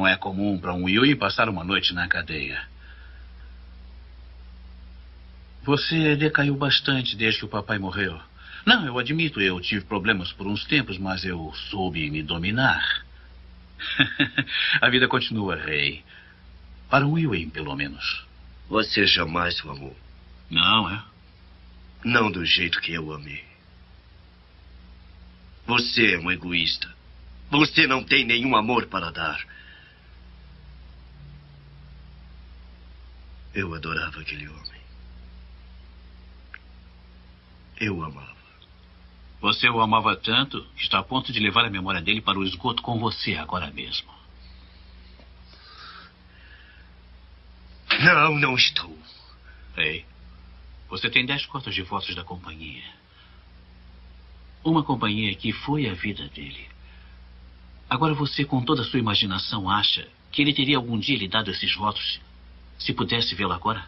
Não é comum para um Yui passar uma noite na cadeia. Você decaiu bastante desde que o papai morreu. Não, eu admito, eu tive problemas por uns tempos, mas eu soube me dominar. A vida continua, rei. Para um Yui, pelo menos. Você jamais o amou. Não, é? Não do jeito que eu amei. Você é um egoísta. Você não tem nenhum amor para dar. Eu adorava aquele homem. Eu o amava. Você o amava tanto que está a ponto de levar a memória dele para o esgoto com você agora mesmo. Não, não estou. Ei, você tem dez cotas de votos da companhia. Uma companhia que foi a vida dele. Agora você, com toda a sua imaginação, acha que ele teria algum dia lhe dado esses votos se pudesse vê-lo agora?